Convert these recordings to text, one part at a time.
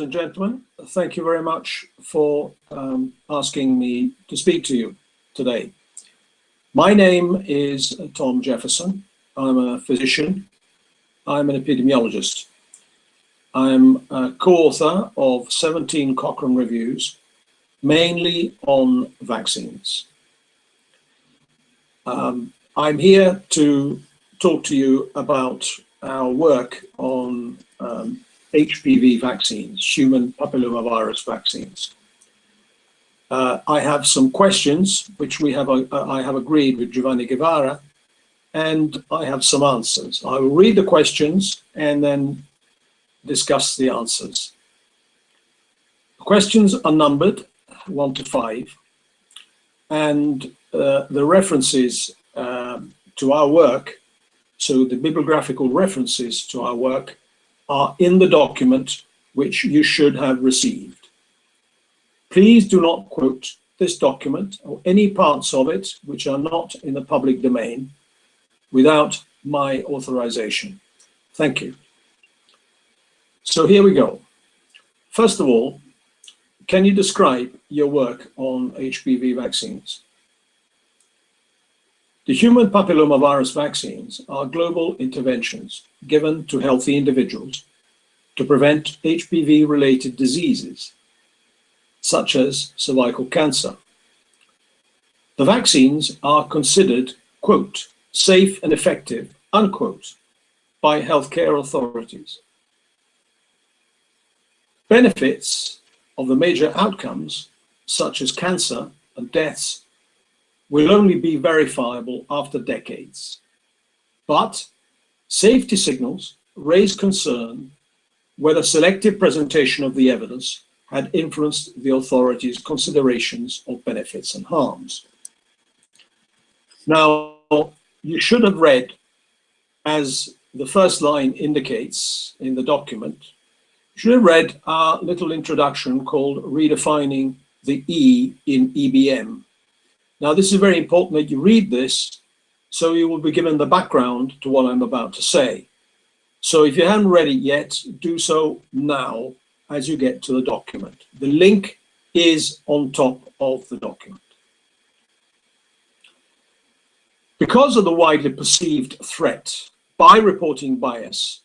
and gentlemen, thank you very much for um, asking me to speak to you today. My name is Tom Jefferson. I'm a physician. I'm an epidemiologist. I'm a co-author of 17 Cochrane reviews, mainly on vaccines. Um, I'm here to talk to you about our work on um, HPV vaccines, human papillomavirus vaccines. Uh, I have some questions which we have uh, I have agreed with Giovanni Guevara, and I have some answers. I will read the questions and then discuss the answers. The questions are numbered one to five, and uh, the references uh, to our work, so the bibliographical references to our work are in the document which you should have received. Please do not quote this document or any parts of it which are not in the public domain without my authorization. Thank you. So here we go. First of all, can you describe your work on HPV vaccines? The human papillomavirus vaccines are global interventions given to healthy individuals to prevent HPV-related diseases, such as cervical cancer. The vaccines are considered, quote, safe and effective, unquote, by healthcare authorities. Benefits of the major outcomes, such as cancer and deaths, will only be verifiable after decades. But safety signals raise concern whether selective presentation of the evidence had influenced the authorities' considerations of benefits and harms. Now, you should have read, as the first line indicates in the document, you should have read our little introduction called Redefining the E in EBM, now, this is very important that you read this so you will be given the background to what I'm about to say. So if you haven't read it yet, do so now as you get to the document. The link is on top of the document. Because of the widely perceived threat by reporting bias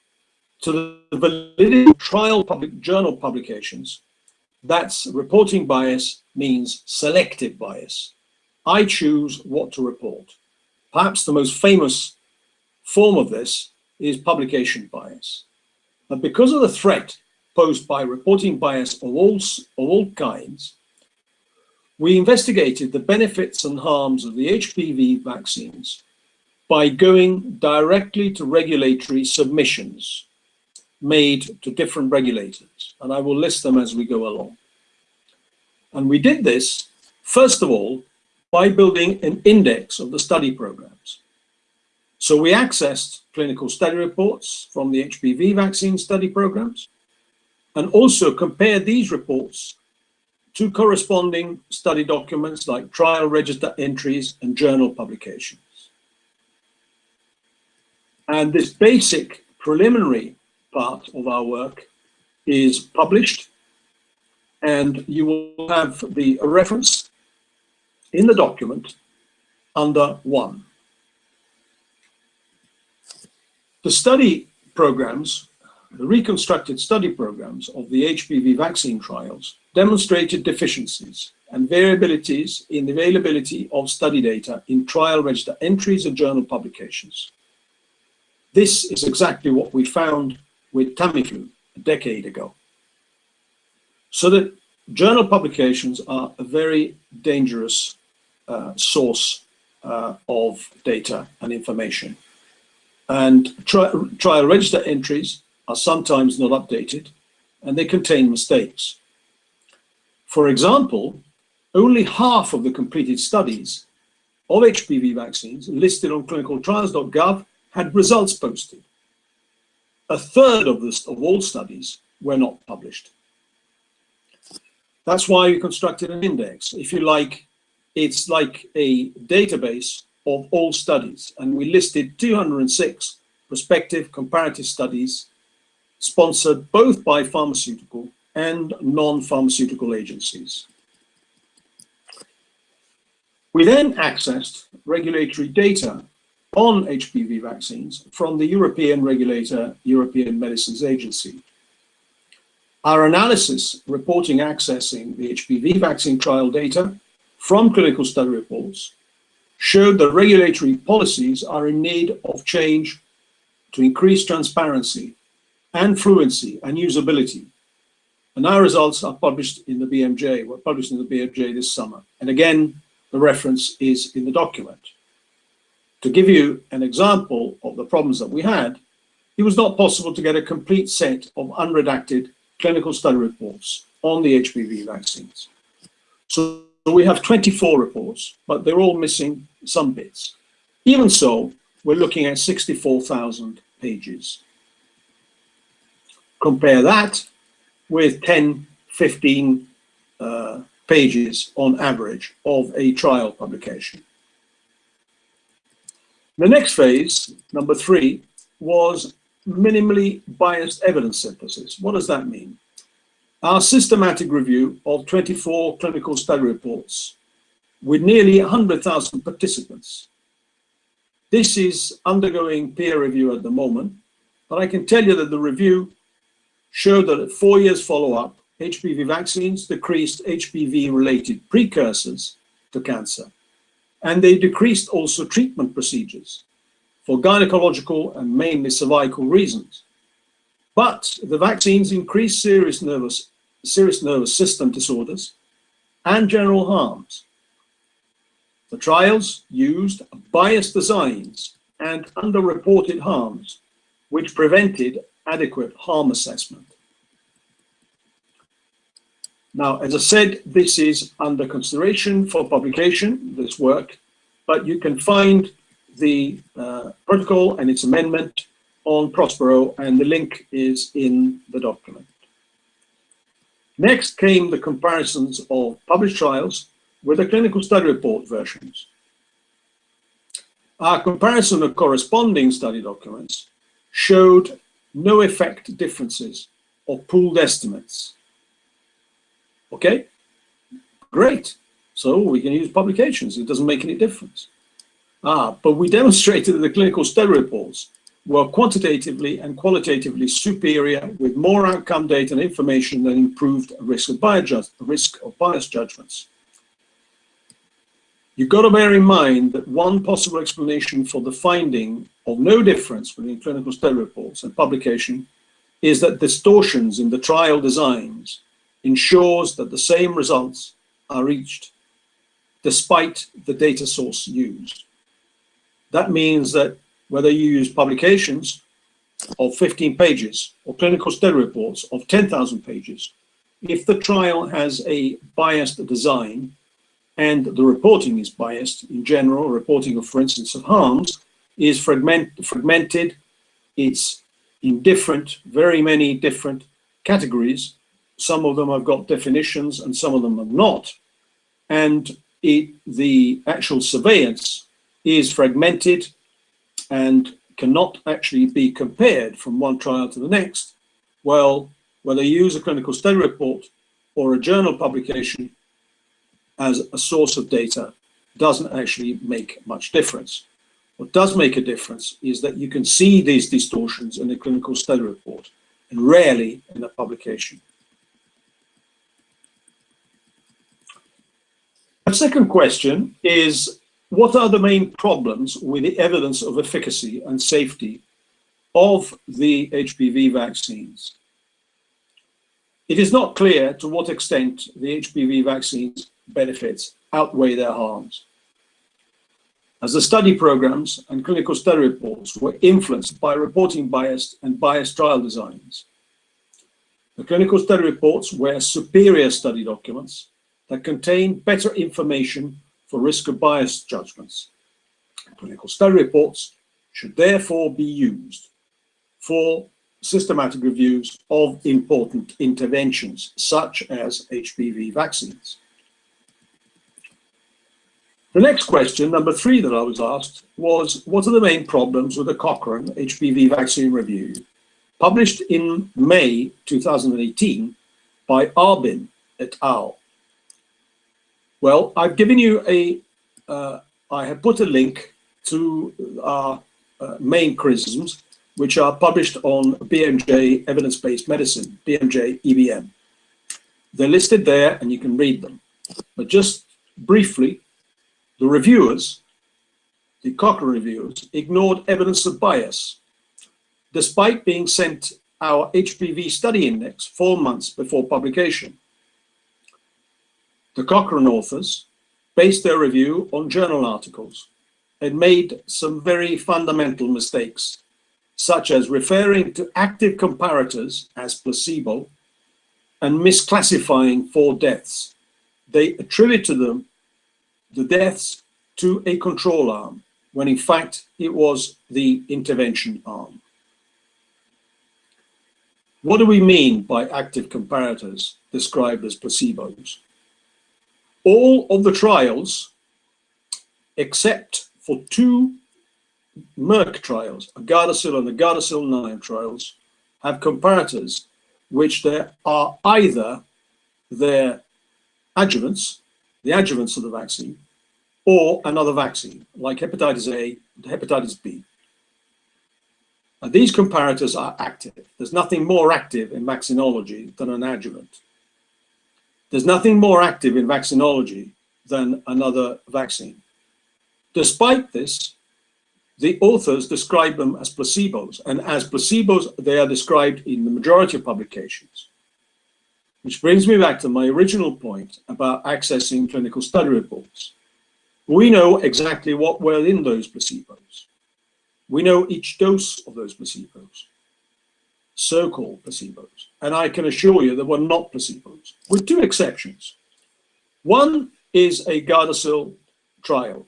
to the validity of trial public journal publications, that's reporting bias means selective bias. I choose what to report. Perhaps the most famous form of this is publication bias. But because of the threat posed by reporting bias of all, of all kinds, we investigated the benefits and harms of the HPV vaccines by going directly to regulatory submissions made to different regulators. And I will list them as we go along. And we did this, first of all, by building an index of the study programs. So we accessed clinical study reports from the HPV vaccine study programs and also compared these reports to corresponding study documents like trial register entries and journal publications. And this basic preliminary part of our work is published and you will have the reference in the document under one. The study programs, the reconstructed study programs of the HPV vaccine trials demonstrated deficiencies and variabilities in the availability of study data in trial register entries and journal publications. This is exactly what we found with Tamiflu a decade ago. So that journal publications are a very dangerous source uh, of data and information. And tri trial register entries are sometimes not updated and they contain mistakes. For example, only half of the completed studies of HPV vaccines listed on clinicaltrials.gov had results posted. A third of, this, of all studies were not published. That's why we constructed an index. If you like, it's like a database of all studies. And we listed 206 prospective comparative studies sponsored both by pharmaceutical and non-pharmaceutical agencies. We then accessed regulatory data on HPV vaccines from the European regulator, European Medicines Agency. Our analysis reporting accessing the HPV vaccine trial data from clinical study reports showed that regulatory policies are in need of change to increase transparency and fluency and usability. And our results are published in the BMJ, were published in the BMJ this summer. And again, the reference is in the document. To give you an example of the problems that we had, it was not possible to get a complete set of unredacted clinical study reports on the HPV vaccines. So we have 24 reports, but they're all missing some bits. Even so, we're looking at 64,000 pages. Compare that with 10, 15 uh, pages on average of a trial publication. The next phase, number three, was minimally biased evidence synthesis. What does that mean? Our systematic review of 24 clinical study reports with nearly 100,000 participants. This is undergoing peer review at the moment, but I can tell you that the review showed that at four years follow-up, HPV vaccines decreased HPV-related precursors to cancer and they decreased also treatment procedures for gynecological and mainly cervical reasons. But the vaccines increased serious nervous, serious nervous system disorders and general harms. The trials used biased designs and underreported harms, which prevented adequate harm assessment. Now, as I said, this is under consideration for publication, this work, but you can find the uh, protocol and its amendment on Prospero, and the link is in the document. Next came the comparisons of published trials with the clinical study report versions. Our comparison of corresponding study documents showed no effect differences or pooled estimates Okay, great. So we can use publications. It doesn't make any difference. Ah, but we demonstrated that the clinical study reports were quantitatively and qualitatively superior with more outcome data and information that improved risk of bias, risk of bias judgments. You've got to bear in mind that one possible explanation for the finding of no difference between clinical study reports and publication is that distortions in the trial designs ensures that the same results are reached despite the data source used. That means that whether you use publications of 15 pages or clinical study reports of 10,000 pages, if the trial has a biased design and the reporting is biased in general, reporting of, for instance, of harms, is fragment, fragmented, it's in different, very many different categories, some of them have got definitions and some of them have not. And it, the actual surveillance is fragmented and cannot actually be compared from one trial to the next. Well, whether you use a clinical study report or a journal publication as a source of data doesn't actually make much difference. What does make a difference is that you can see these distortions in a clinical study report and rarely in a publication. A second question is, what are the main problems with the evidence of efficacy and safety of the HPV vaccines? It is not clear to what extent the HPV vaccines benefits outweigh their harms. As the study programs and clinical study reports were influenced by reporting bias and biased trial designs, the clinical study reports were superior study documents that contain better information for risk of bias judgments. Clinical study reports should therefore be used for systematic reviews of important interventions, such as HPV vaccines. The next question, number three that I was asked, was what are the main problems with the Cochrane HPV vaccine review? Published in May 2018, by Arbyn et al. Well, I've given you a, uh, I have put a link to our uh, main criticisms, which are published on BMJ Evidence-Based Medicine, BMJ EBM. They're listed there and you can read them. But just briefly, the reviewers, the Cochrane reviewers, ignored evidence of bias, despite being sent our HPV study index four months before publication. The Cochrane authors based their review on journal articles and made some very fundamental mistakes, such as referring to active comparators as placebo and misclassifying four deaths. They attribute to them the deaths to a control arm, when in fact it was the intervention arm. What do we mean by active comparators described as placebos? All of the trials, except for two Merck trials, a Gardasil and the Gardasil 9 trials, have comparators which there are either their adjuvants, the adjuvants of the vaccine, or another vaccine, like hepatitis A and hepatitis B. And these comparators are active. There's nothing more active in vaccinology than an adjuvant. There's nothing more active in vaccinology than another vaccine. Despite this, the authors describe them as placebos, and as placebos, they are described in the majority of publications. Which brings me back to my original point about accessing clinical study reports. We know exactly what were in those placebos. We know each dose of those placebos, so-called placebos. And I can assure you that were not placebos, with two exceptions. One is a Gardasil trial,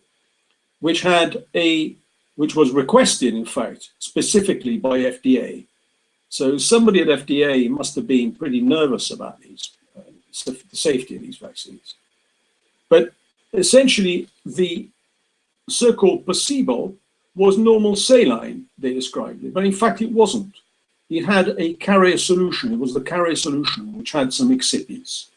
which had a, which was requested, in fact, specifically by FDA. So somebody at FDA must have been pretty nervous about these, uh, the safety of these vaccines. But essentially, the so-called placebo was normal saline, they described it, but in fact it wasn't. It had a carrier solution, it was the carrier solution which had some excipients.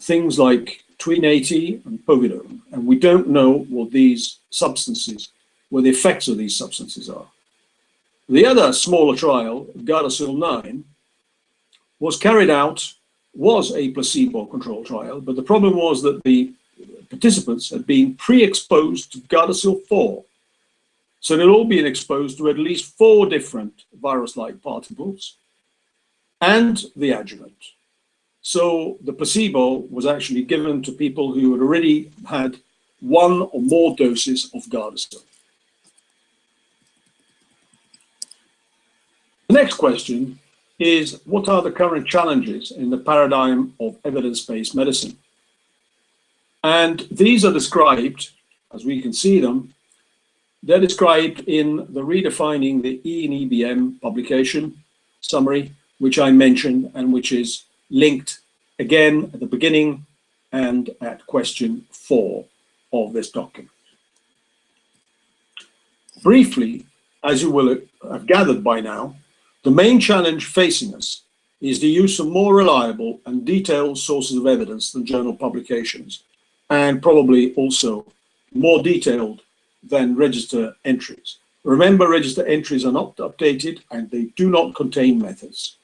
Things like tween 80 and povidone, and we don't know what these substances, what the effects of these substances are. The other smaller trial, Gardasil 9, was carried out, was a placebo-controlled trial, but the problem was that the participants had been pre-exposed to Gardasil 4, so they'd all been exposed to at least four different virus-like particles and the adjuvant. So the placebo was actually given to people who had already had one or more doses of Gardasil. The next question is, what are the current challenges in the paradigm of evidence-based medicine? And these are described, as we can see them, they're described in the Redefining the E and EBM publication summary, which I mentioned and which is linked again at the beginning and at question four of this document. Briefly, as you will have gathered by now, the main challenge facing us is the use of more reliable and detailed sources of evidence than journal publications, and probably also more detailed than register entries. Remember, register entries are not updated and they do not contain methods.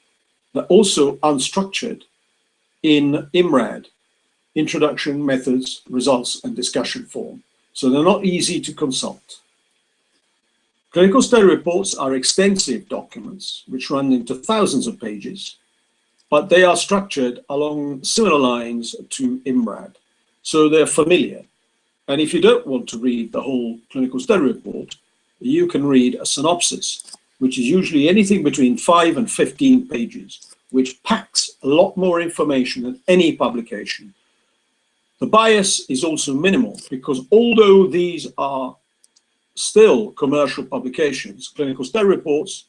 They're also unstructured in IMRAD, Introduction, Methods, Results and Discussion form. So they're not easy to consult. Clinical study reports are extensive documents which run into thousands of pages, but they are structured along similar lines to IMRAD. So they're familiar and if you don't want to read the whole clinical study report, you can read a synopsis, which is usually anything between 5 and 15 pages, which packs a lot more information than any publication. The bias is also minimal because although these are still commercial publications, clinical study reports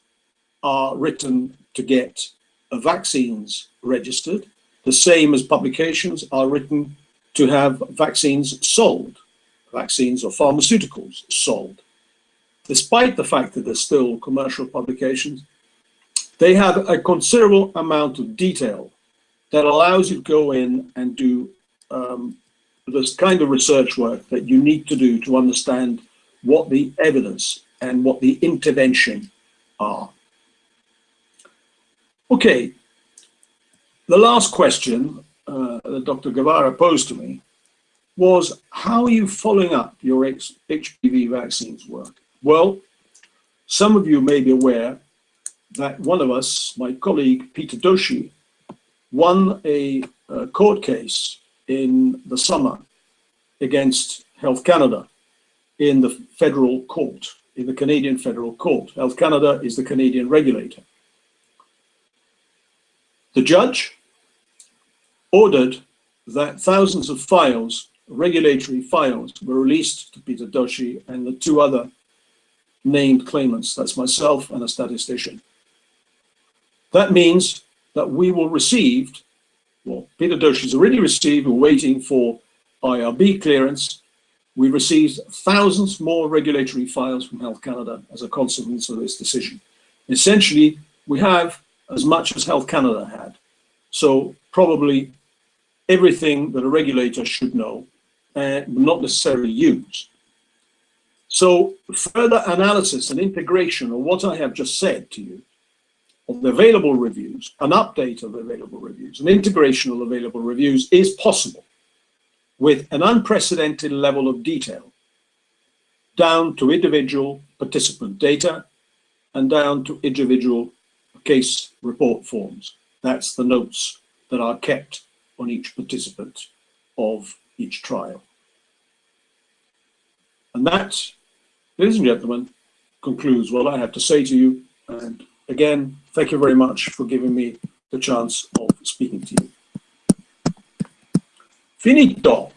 are written to get vaccines registered, the same as publications are written to have vaccines sold vaccines or pharmaceuticals sold. Despite the fact that they're still commercial publications, they have a considerable amount of detail that allows you to go in and do um, this kind of research work that you need to do to understand what the evidence and what the intervention are. Okay, the last question uh, that Dr. Guevara posed to me was, how are you following up your HPV vaccines work? Well, some of you may be aware that one of us, my colleague Peter Doshi, won a, a court case in the summer against Health Canada in the federal court, in the Canadian federal court. Health Canada is the Canadian regulator. The judge ordered that thousands of files, regulatory files, were released to Peter Doshi and the two other named claimants, that's myself and a statistician. That means that we will receive, well, Peter Doshi's already received, we're waiting for IRB clearance. We received thousands more regulatory files from Health Canada as a consequence of this decision. Essentially, we have as much as Health Canada had. So probably everything that a regulator should know and not necessarily use. So further analysis and integration of what I have just said to you, of the available reviews, an update of available reviews, an integration of available reviews is possible with an unprecedented level of detail down to individual participant data and down to individual case report forms. That's the notes that are kept on each participant of each trial. And that, ladies and gentlemen, concludes what I have to say to you. And again, thank you very much for giving me the chance of speaking to you. Finito.